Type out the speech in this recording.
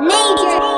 Major.